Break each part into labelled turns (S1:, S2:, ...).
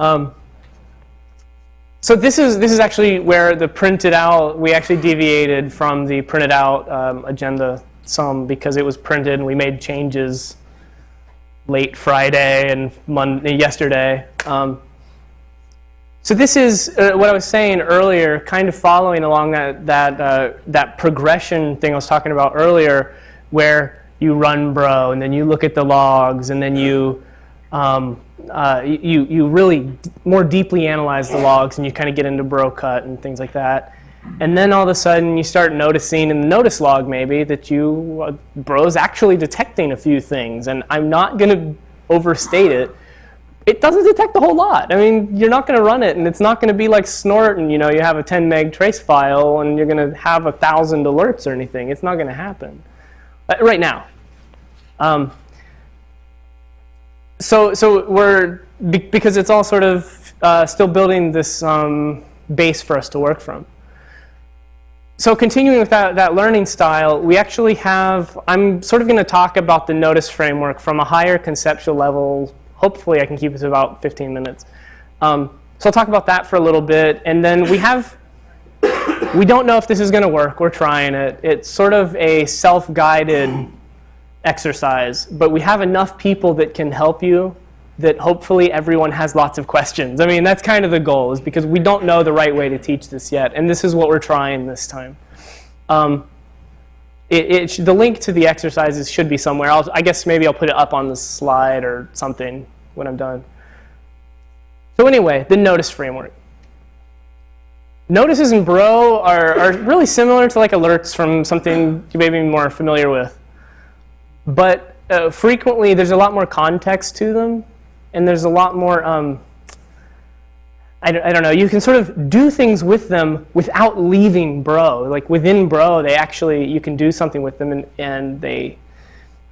S1: Um, so this is this is actually where the printed out we actually deviated from the printed out um, agenda some because it was printed and we made changes late Friday and Monday yesterday. Um, so this is uh, what I was saying earlier, kind of following along that that uh, that progression thing I was talking about earlier, where you run bro and then you look at the logs and then you um, uh, you you really more deeply analyze the logs and you kind of get into bro cut and things like that. And then all of a sudden you start noticing in the notice log maybe that you uh, bro's actually detecting a few things and I'm not going to overstate it it doesn't detect a whole lot. I mean, you're not going to run it, and it's not going to be like Snort, and you know, you have a 10 meg trace file, and you're going to have a thousand alerts or anything. It's not going to happen uh, right now. Um, so, so we're because it's all sort of uh, still building this um, base for us to work from. So continuing with that, that learning style, we actually have, I'm sort of going to talk about the notice framework from a higher conceptual level hopefully I can keep it to about 15 minutes. Um, so I'll talk about that for a little bit. And then we have, we don't know if this is going to work. We're trying it. It's sort of a self-guided exercise. But we have enough people that can help you that hopefully everyone has lots of questions. I mean, that's kind of the goal, is because we don't know the right way to teach this yet. And this is what we're trying this time. Um, it, it the link to the exercises should be somewhere. I'll, I guess maybe I'll put it up on the slide or something when I'm done. So anyway, the notice framework. Notices in Bro are, are really similar to like alerts from something you may be more familiar with. But uh, frequently, there's a lot more context to them, and there's a lot more um, I don't, I don't know, you can sort of do things with them without leaving Bro. Like within Bro, they actually, you can do something with them and, and they,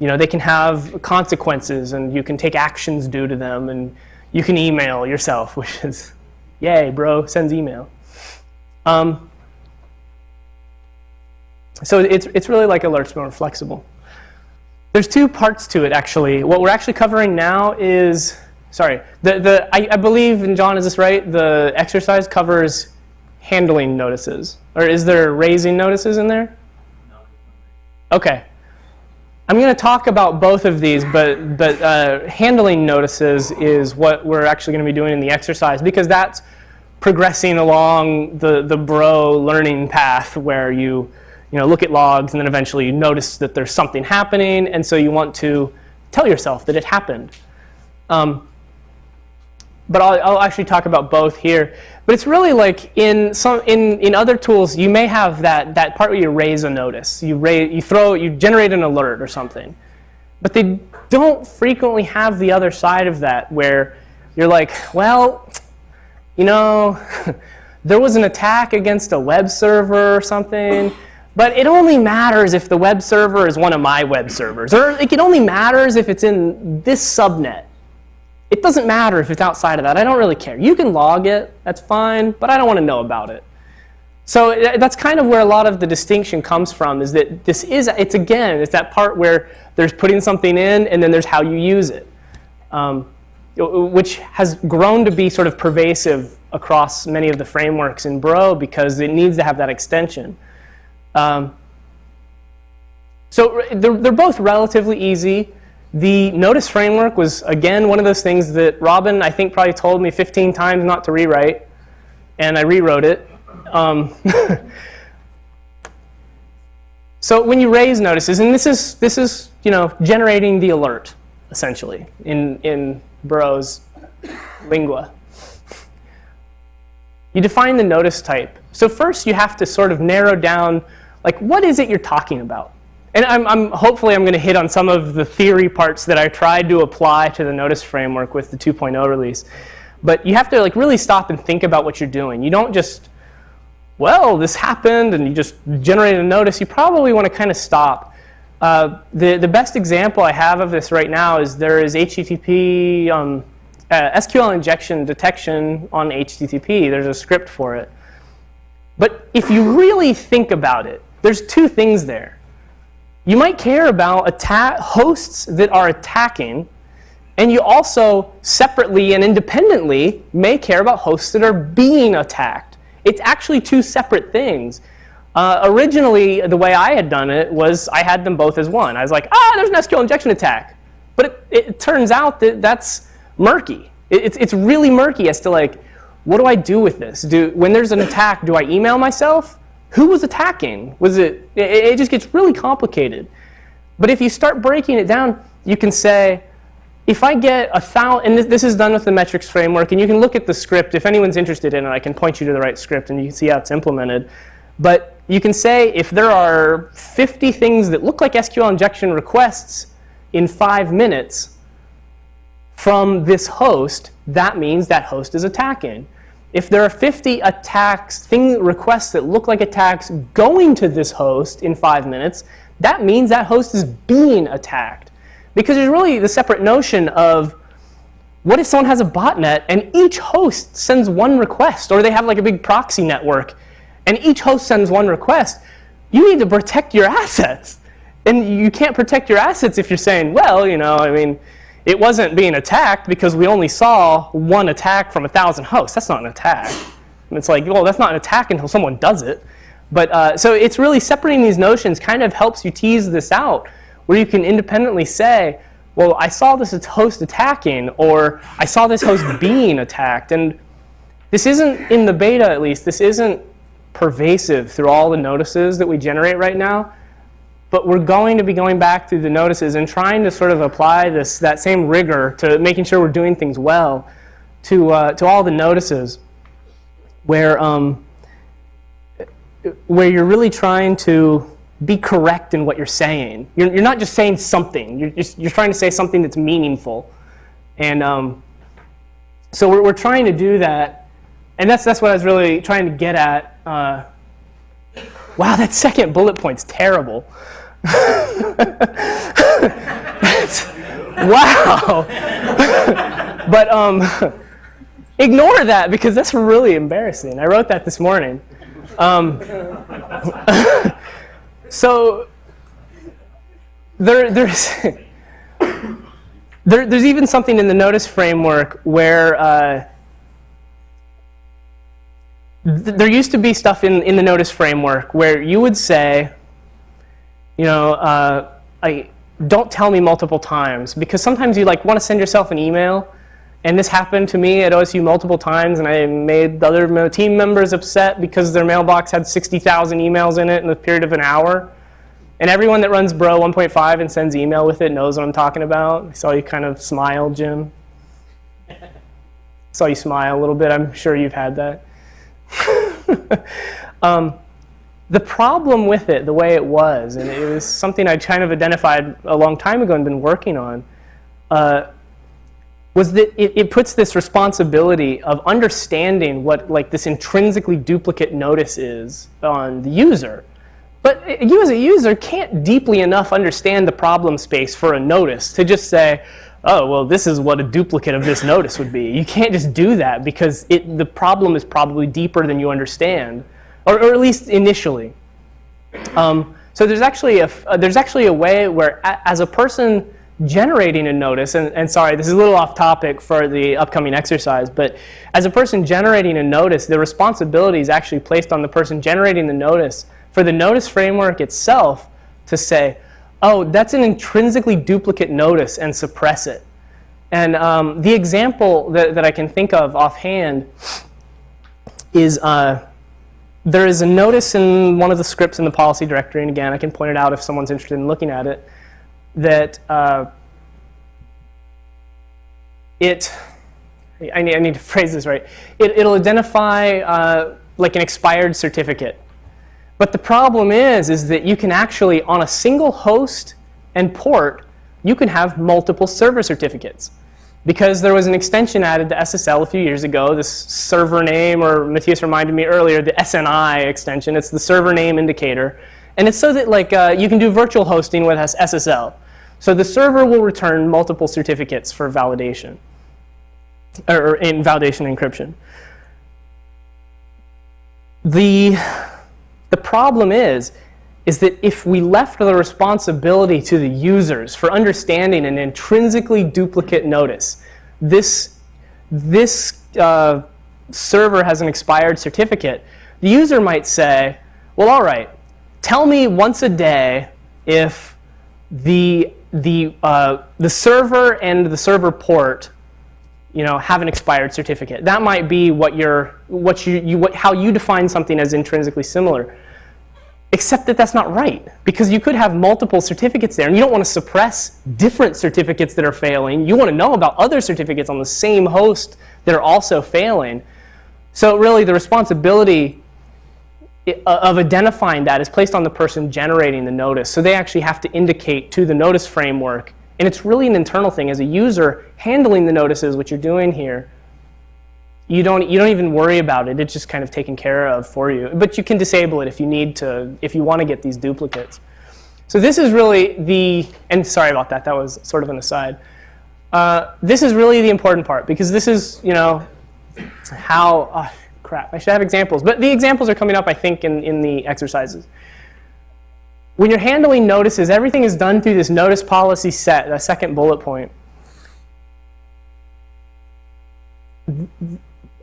S1: you know, they can have consequences and you can take actions due to them and you can email yourself, which is, yay, Bro sends email. Um, so it's, it's really like alerts, more flexible. There's two parts to it, actually. What we're actually covering now is sorry, the, the, I, I believe, and John, is this right? The exercise covers handling notices. Or is there raising notices in there? No. Okay. I'm going to talk about both of these, but, but uh, handling notices is what we're actually going to be doing in the exercise because that's progressing along the, the bro learning path where you, you know, look at logs and then eventually you notice that there's something happening and so you want to tell yourself that it happened. Um, but I'll, I'll, actually talk about both here. But it's really like in some in in other tools, you may have that that part where you raise a notice, you raise, you throw, you generate an alert or something, but they don't frequently have the other side of that where you're like, well, you know, there was an attack against a web server or something. But it only matters if the web server is one of my web servers. Or it only matters if it's in this subnet. It doesn't matter if it's outside of that. I don't really care. You can log it. That's fine. But I don't want to know about it. So that's kind of where a lot of the distinction comes from is that this is, it's again, it's that part where there's putting something in and then there's how you use it, um, which has grown to be sort of pervasive across many of the frameworks in Bro because it needs to have that extension. Um, so they're, they're both relatively easy. The notice framework was, again, one of those things that Robin, I think, probably told me 15 times not to rewrite. And I rewrote it. Um, so when you raise notices, and this is, this is you know, generating the alert, essentially, in, in Bro's lingua. You define the notice type. So first you have to sort of narrow down, like, what is it you're talking about? And I'm, I'm, hopefully I'm going to hit on some of the theory parts that I tried to apply to the notice framework with the 2.0 release. But you have to like really stop and think about what you're doing. You don't just, well, this happened, and you just generate a notice. You probably want to kind of stop. Uh, the, the best example I have of this right now is there is HTTP um, uh, SQL injection detection on HTTP. There's a script for it. But if you really think about it, there's two things there. You might care about hosts that are attacking And you also separately and independently may care about hosts that are being attacked. It's actually two separate things. Uh, originally, the way I had done it was I had them both as one. I was like, ah, there's an SQL injection attack. But it, it turns out that that's murky. It, it's, it's really murky as to like, what do I do with this? Do, when there's an attack, do I email myself? Who was attacking? Was it, it, it just gets really complicated. But if you start breaking it down, you can say, if I get a thousand, and this is done with the metrics framework, and you can look at the script. If anyone's interested in it, I can point you to the right script, and you can see how it's implemented. But you can say if there are 50 things that look like SQL injection requests in five minutes from this host, that means that host is attacking. If there are 50 attacks, thing requests that look like attacks going to this host in five minutes, that means that host is being attacked. Because there's really the separate notion of what if someone has a botnet and each host sends one request, or they have like a big proxy network, and each host sends one request, you need to protect your assets. And you can't protect your assets if you're saying, well, you know, I mean, it wasn't being attacked because we only saw one attack from a thousand hosts. That's not an attack. And it's like, well, that's not an attack until someone does it. But uh, so it's really separating these notions kind of helps you tease this out where you can independently say, well, I saw this host attacking, or I saw this host being attacked. And this isn't, in the beta at least, this isn't pervasive through all the notices that we generate right now. But we're going to be going back through the notices and trying to sort of apply this, that same rigor to making sure we're doing things well to, uh, to all the notices where, um, where you're really trying to be correct in what you're saying. You're, you're not just saying something. You're, just, you're trying to say something that's meaningful. And um, so we're, we're trying to do that. And that's, that's what I was really trying to get at. Uh, wow, that second bullet point's terrible. wow. but um, ignore that because that's really embarrassing. I wrote that this morning. Um, so there, there's, there, there's even something in the notice framework where uh, th there used to be stuff in, in the notice framework where you would say, you know, uh, I, don't tell me multiple times because sometimes you like want to send yourself an email and this happened to me at OSU multiple times and I made the other team members upset because their mailbox had 60,000 emails in it in the period of an hour. And everyone that runs Bro 1.5 and sends email with it knows what I'm talking about. I saw you kind of smile, Jim. saw you smile a little bit. I'm sure you've had that. um, the problem with it, the way it was, and it was something I kind of identified a long time ago and been working on, uh, was that it, it, puts this responsibility of understanding what like this intrinsically duplicate notice is on the user. But you as a user can't deeply enough understand the problem space for a notice to just say, oh, well, this is what a duplicate of this notice would be. You can't just do that because it, the problem is probably deeper than you understand or, or at least initially. Um, so there's actually a uh, there's actually a way where a, as a person generating a notice, and, and, sorry, this is a little off topic for the upcoming exercise, but as a person generating a notice, the responsibility is actually placed on the person generating the notice for the notice framework itself to say, oh, that's an intrinsically duplicate notice and suppress it. And um, the example that, that I can think of offhand is uh, there is a notice in one of the scripts in the policy directory, and again, I can point it out if someone's interested in looking at it, that uh, it, I need, I need, to phrase this right, it, it'll identify uh, like an expired certificate. But the problem is, is that you can actually, on a single host and port, you can have multiple server certificates because there was an extension added to SSL a few years ago, this server name, or Matthias reminded me earlier, the SNI extension. It's the server name indicator. And it's so that like uh, you can do virtual hosting with SSL. So the server will return multiple certificates for validation, or in validation encryption. The, the problem is, is that if we left the responsibility to the users for understanding an intrinsically duplicate notice, this, this uh, server has an expired certificate, the user might say, well, all right, tell me once a day if the, the, uh, the server and the server port you know, have an expired certificate. That might be what you're, what you, you, what, how you define something as intrinsically similar. Except that that's not right, because you could have multiple certificates there, and you don't want to suppress different certificates that are failing. You want to know about other certificates on the same host that are also failing. So really, the responsibility uh, of identifying that is placed on the person generating the notice. So they actually have to indicate to the notice framework and it's really an internal thing. As a user, handling the notices, what you're doing here, you don't, you don't even worry about it. It's just kind of taken care of for you. But you can disable it if you need to, if you want to get these duplicates. So this is really the, and sorry about that, that was sort of an aside. Uh, this is really the important part because this is, you know, how, oh, crap, I should have examples. But the examples are coming up, I think, in, in the exercises. When you're handling notices, everything is done through this notice policy set, the second bullet point.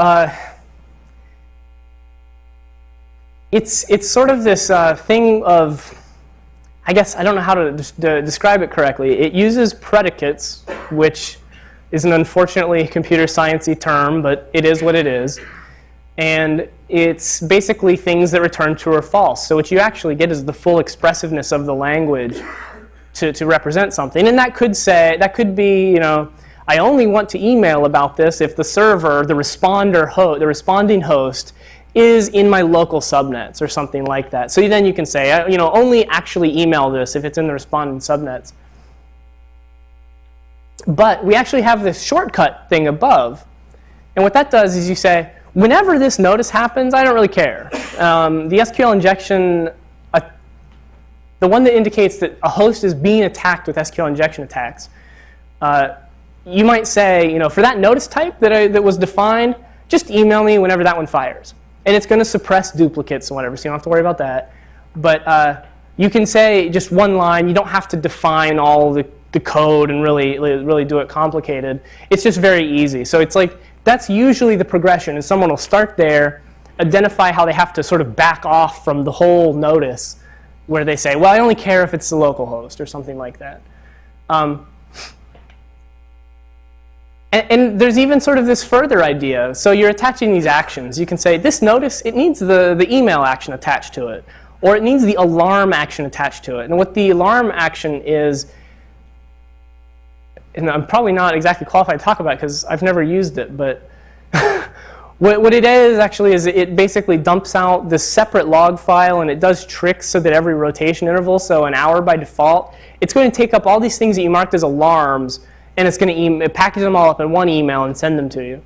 S1: Uh, it's, it's sort of this uh, thing of, I guess, I don't know how to, to describe it correctly. It uses predicates, which is an unfortunately computer sciencey term, but it is what it is. And it's basically things that return true or false. So what you actually get is the full expressiveness of the language to, to represent something. And that could say, that could be, you know, I only want to email about this if the server, the responder the responding host, is in my local subnets or something like that. So then you can say, you know, only actually email this if it's in the responding subnets. But we actually have this shortcut thing above. And what that does is you say, Whenever this notice happens, I don't really care. Um, the SQL injection, uh, the one that indicates that a host is being attacked with SQL injection attacks, uh, you might say, you know, for that notice type that, I, that was defined, just email me whenever that one fires. And it's going to suppress duplicates and whatever, so you don't have to worry about that. But uh, you can say just one line. You don't have to define all the, the code and really, really do it complicated. It's just very easy. So it's like that's usually the progression, and someone will start there, identify how they have to sort of back off from the whole notice, where they say, well, I only care if it's the local host, or something like that. Um, and, and, there's even sort of this further idea. So you're attaching these actions. You can say, this notice, it needs the, the email action attached to it, or it needs the alarm action attached to it. And what the alarm action is, and I'm probably not exactly qualified to talk about because I've never used it, but what, what it is actually is it basically dumps out this separate log file and it does tricks so that every rotation interval, so an hour by default, it's going to take up all these things that you marked as alarms and it's going to package them all up in one email and send them to you.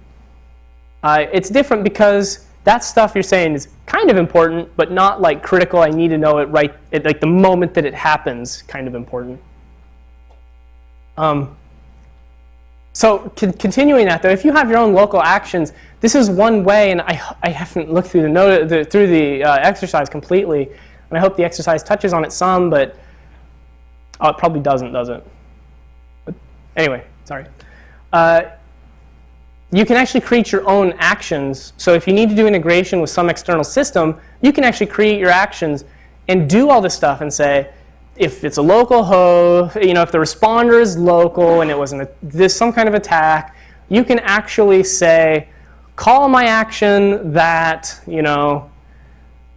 S1: Uh, it's different because that stuff you're saying is kind of important, but not like critical. I need to know it right at like the moment that it happens, kind of important. Um, so continuing that, though, if you have your own local actions, this is one way, and I, I haven't looked through the, note, the through the uh, exercise completely, and I hope the exercise touches on it some, but oh, it probably doesn't, does it? Anyway, sorry. Uh, you can actually create your own actions. So if you need to do integration with some external system, you can actually create your actions and do all this stuff and say, if it's a local host, you know, if the responder is local and it was this some kind of attack, you can actually say, call my action that, you know,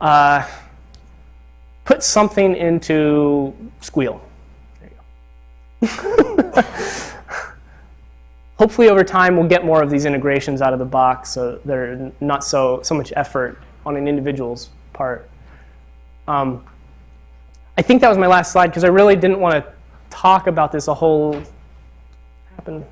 S1: uh, put something into squeal. There you go. Hopefully over time we'll get more of these integrations out of the box so they're not so, so much effort on an individual's part. Um, I think that was my last slide because I really didn't want to talk about this a whole happen.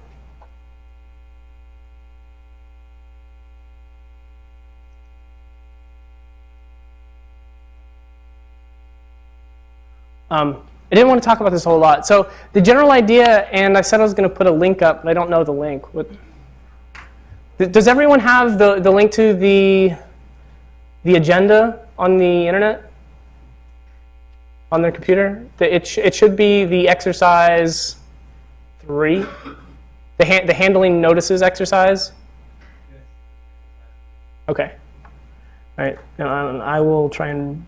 S1: Um, I didn't want to talk about this a whole lot. So the general idea, and I said I was going to put a link up, but I don't know the link. What, does everyone have the, the link to the, the agenda on the internet? on their computer? The- It, sh- it should be the exercise three, the, ha- the handling notices exercise. Okay. All right. Now, um, I will try and